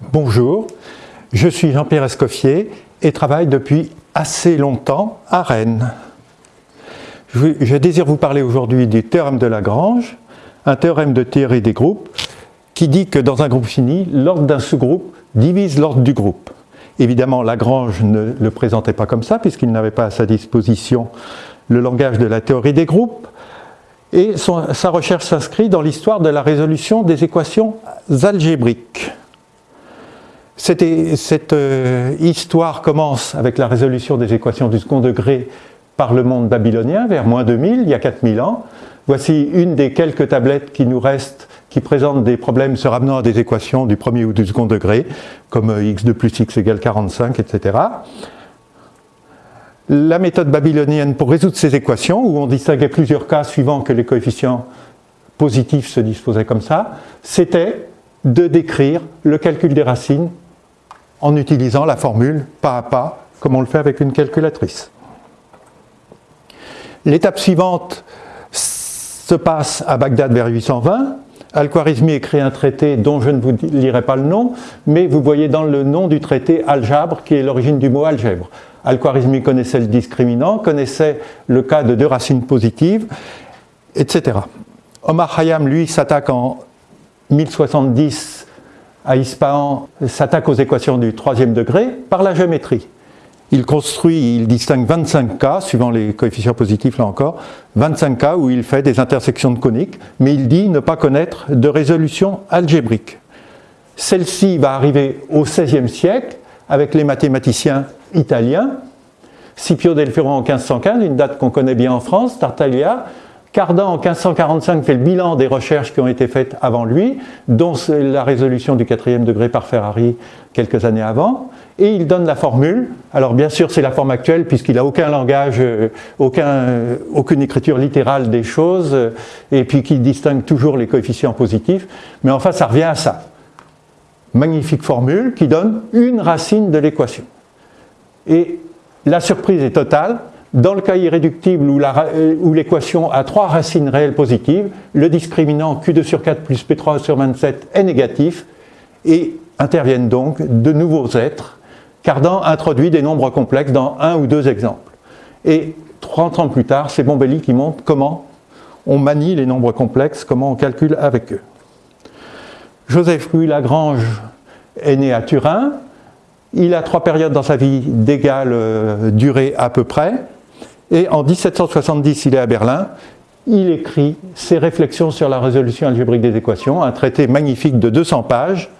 Bonjour, je suis Jean-Pierre Escoffier et travaille depuis assez longtemps à Rennes. Je, désire vous parler aujourd'hui du théorème de Lagrange, un théorème de théorie des groupes qui dit que dans un groupe fini, l'ordre d'un sous-groupe divise l'ordre du groupe. Évidemment, Lagrange ne le présentait pas comme ça puisqu'il n'avait pas à sa disposition le langage de la théorie des groupes, et sa recherche s'inscrit dans l'histoire de la résolution des équations algébriques. Cette, euh, histoire commence avec la résolution des équations du second degré par le monde babylonien vers moins 2000, il y a 4000 ans. Voici une des quelques tablettes qui nous restent qui présentent des problèmes se ramenant à des équations du premier ou du second degré, comme euh, x2 plus x égale 45, etc la méthode babylonienne pour résoudre ces équations, où on distinguait plusieurs cas suivant que les coefficients positifs se disposaient comme ça, c'était de décrire le calcul des racines en utilisant la formule pas à pas, comme on le fait avec une calculatrice. L'étape suivante se passe à Bagdad vers 820. Al-Khwarizmi écrit un traité dont je ne vous lirai pas le nom, mais vous voyez dans le nom du traité algèbre, qui est l'origine du mot algèbre. Al-Khwarizmi connaissait le discriminant, connaissait le cas de deux racines positives, etc. Omar Khayyam, lui, s'attaque en 1070 à Ispahan, s'attaque aux équations du troisième degré par la géométrie. Il construit, il distingue 25 cas, suivant les coefficients positifs là encore, 25 cas où il fait des intersections de coniques, mais il dit ne pas connaître de résolution algébrique. Celle-ci va arriver au XVIe siècle avec les mathématiciens italiens, Scipio del Ferro en 1515, une date qu'on connaît bien en France, Tartaglia, Cardan en 1545 fait le bilan des recherches qui ont été faites avant lui, dont la résolution du quatrième degré par Ferrari quelques années avant, et il donne la formule. Alors bien sûr c'est la forme actuelle puisqu'il n'a aucun langage, euh, euh, aucune écriture littérale des choses, et puis qu'il distingue toujours les coefficients positifs, mais enfin ça revient à ça. Magnifique formule qui donne une racine de l'équation. Et la surprise est totale. Dans le cas irréductible euh, où l'équation a trois racines réelles positives, le discriminant Q2 sur 4 plus P3 sur 27 est négatif et interviennent donc de nouveaux êtres. Cardan introduit des nombres complexes dans un ou deux exemples. Et 30 ans plus tard, c'est Bombelli qui montre comment on manie les nombres complexes, comment on calcule avec eux. Joseph Louis Lagrange est né à Turin, il a trois périodes dans sa vie d'égale euh, durée à peu près. Et en 1770, il est à Berlin. Il écrit ses réflexions sur la résolution algébrique des équations, un traité magnifique de 200 pages,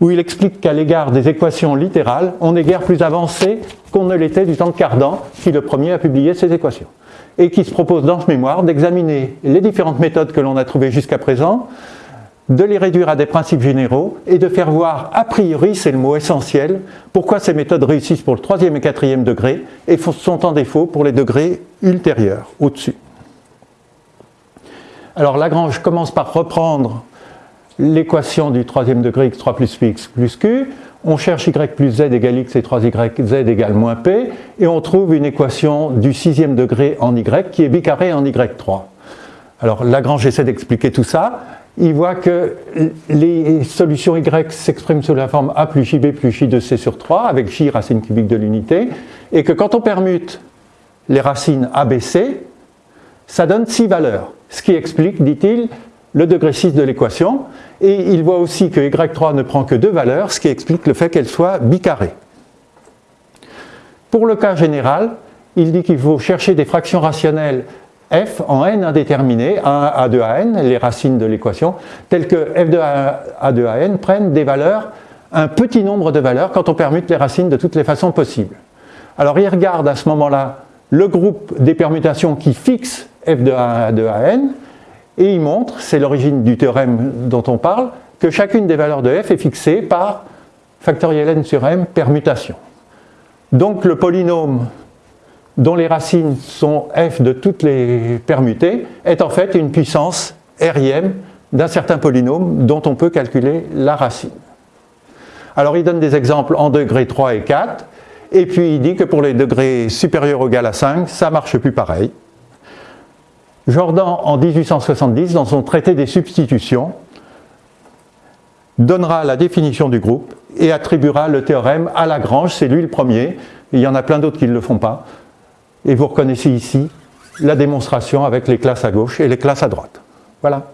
où il explique qu'à l'égard des équations littérales, on est guère plus avancé qu'on ne l'était du temps de Cardan, qui le premier a publié ces équations. Et qui se propose dans ce mémoire d'examiner les différentes méthodes que l'on a trouvées jusqu'à présent, de les réduire à des principes généraux et de faire voir, a priori, c'est le mot essentiel, pourquoi ces méthodes réussissent pour le troisième et quatrième degré et sont en défaut pour les degrés ultérieurs, au-dessus. Alors Lagrange commence par reprendre l'équation du troisième degré x3 plus px plus q, on cherche y plus z égale x et 3yz égale moins p, et on trouve une équation du sixième degré en y qui est bicarré en y3. Alors Lagrange essaie d'expliquer tout ça, il voit que les solutions y s'expriment sous la forme a plus jb plus j de c sur 3 avec j racine cubique de l'unité et que quand on permute les racines ABC, ça donne 6 valeurs, ce qui explique, dit-il, le degré 6 de l'équation et il voit aussi que y3 ne prend que deux valeurs, ce qui explique le fait qu'elle soit bicarrée. Pour le cas général, il dit qu'il faut chercher des fractions rationnelles f en n indéterminé, 1 à 2 à n, les racines de l'équation, telles que f de a 2 à n prennent des valeurs, un petit nombre de valeurs quand on permute les racines de toutes les façons possibles. Alors il regarde à ce moment-là le groupe des permutations qui fixe f de a à 2 à n, et il montre, c'est l'origine du théorème dont on parle, que chacune des valeurs de f est fixée par factoriel n sur m permutation. Donc le polynôme dont les racines sont f de toutes les permutées, est en fait une puissance riem d'un certain polynôme dont on peut calculer la racine. Alors il donne des exemples en degrés 3 et 4, et puis il dit que pour les degrés supérieurs ou égal à 5, ça ne marche plus pareil. Jordan, en 1870, dans son traité des substitutions, donnera la définition du groupe et attribuera le théorème à Lagrange, c'est lui le premier, il y en a plein d'autres qui ne le font pas. Et vous reconnaissez ici la démonstration avec les classes à gauche et les classes à droite. Voilà.